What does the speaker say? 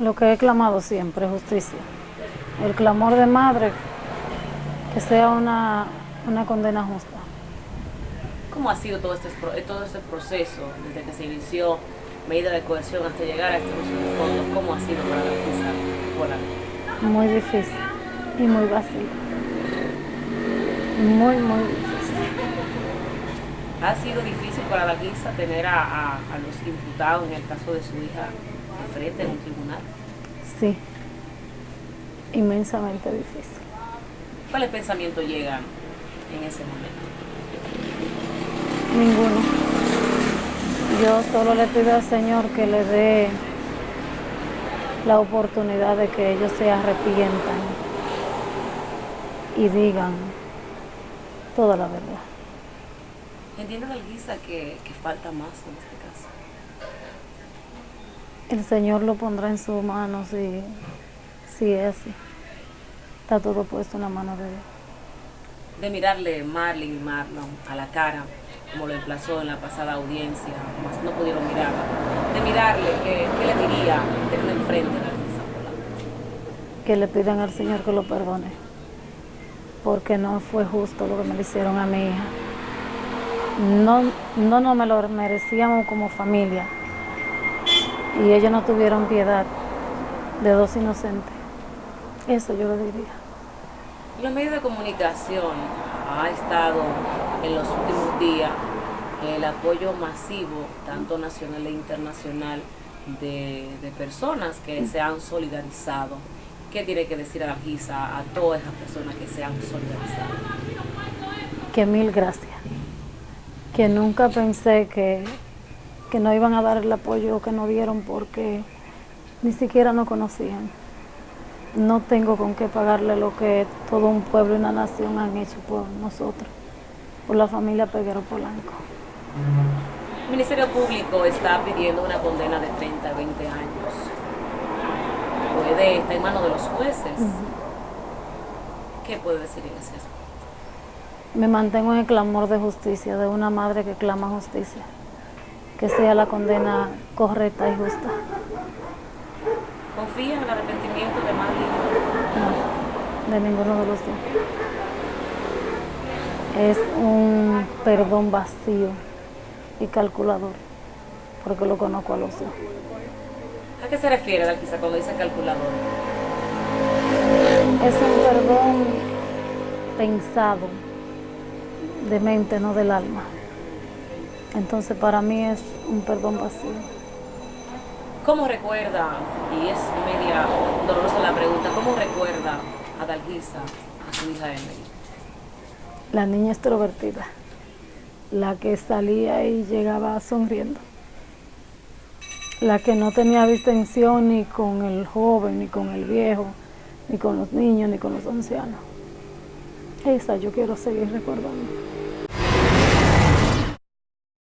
Lo que he clamado siempre, justicia. El clamor de madre, que sea una, una condena justa. ¿Cómo ha sido todo este, todo este proceso desde que se inició medida de cohesión hasta llegar a este de fondos? ¿Cómo ha sido para la justicia? Muy difícil y muy vacío. Muy, muy difícil. ¿Ha sido difícil para la guisa tener a, a, los imputados, en el caso de su hija, de frente en un tribunal? Sí, inmensamente difícil. ¿Cuáles pensamientos llegan en ese momento? Ninguno. Yo solo le pido al Señor que le dé la oportunidad de que ellos se arrepientan y digan toda la verdad. Entiendo, Galguisa, que, que falta más en este caso. El Señor lo pondrá en su mano si, si es así. Está todo puesto en la mano de Dios. De mirarle Marlene y Marlon a la cara, como lo emplazó en la pasada audiencia, más no pudieron mirarla. De mirarle, ¿qué, qué le diría tenerlo enfrente la Que le pidan al Señor que lo perdone, porque no fue justo lo que me le hicieron a mi hija. No, no, no me lo merecíamos como familia y ellos no tuvieron piedad de dos inocentes. Eso yo lo diría. Los medios de comunicación ha estado en los últimos días el apoyo masivo, tanto nacional e internacional, de, personas que se han solidarizado. ¿Qué tiene que decir a la GISA, a todas esas personas que se han solidarizado? Que mil gracias. Que nunca pensé que, que no iban a dar el apoyo que no dieron porque ni siquiera nos conocían no tengo con qué pagarle lo que todo un pueblo y una nación han hecho por nosotros, por la familia Peguero Polanco. El Ministerio Público está pidiendo una condena de 30 a 20 años. Puede, está en manos de los jueces. ¿Qué puede decir en ese aspecto? Me mantengo en el clamor de justicia, de una madre que clama justicia. Que sea la condena correcta y justa. ¿Confía en el arrepentimiento de Marlene? No, de ninguno de los dos. Es un perdón vacío y calculador, porque lo conozco a los dos. ¿A qué se refiere Dalquisa cuando dice calculador? Es un perdón pensado, de mente, no del alma. Entonces para mí es un perdón vacío. ¿Cómo recuerda, y es media dolorosa la pregunta, cómo recuerda a Dalgisa, a su hija Emily? La niña extrovertida, la que salía y llegaba sonriendo, la que no tenía distensión ni con el joven, ni con el viejo, ni con los niños, ni con los ancianos. Esa yo quiero seguir recordando.